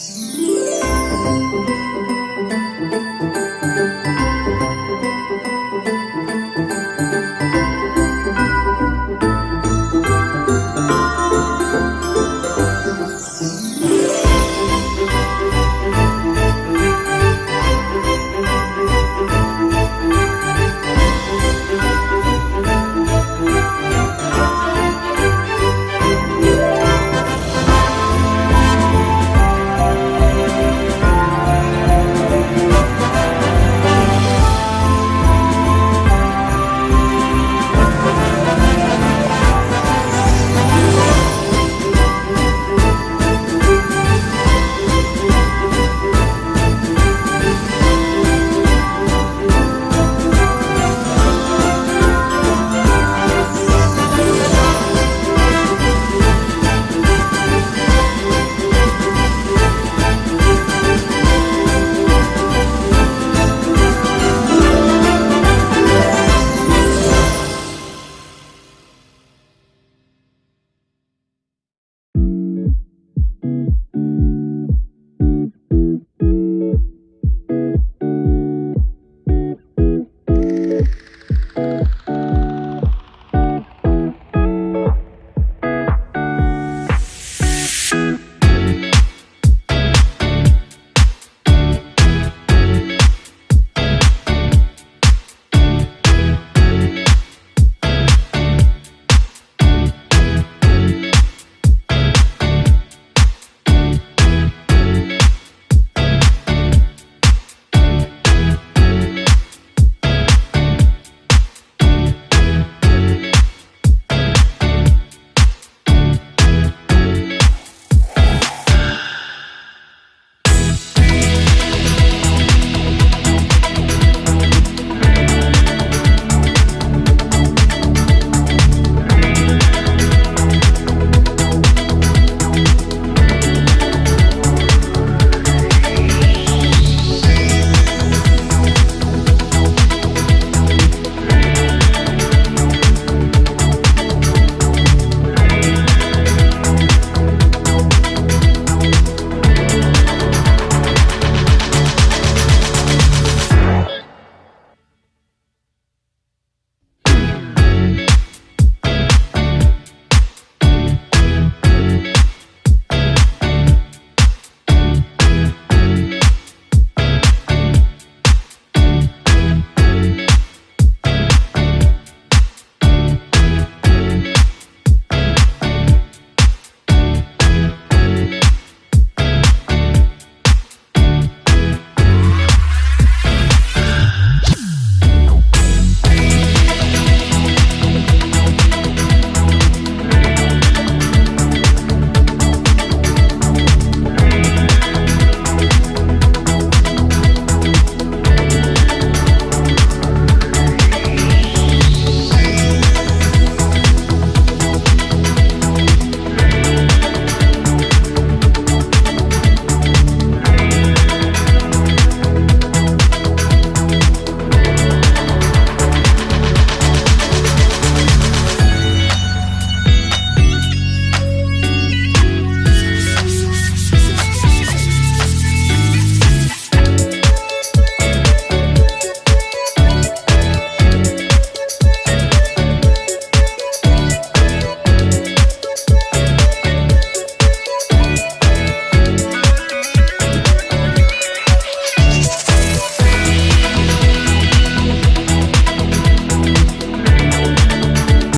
Mm-hmm.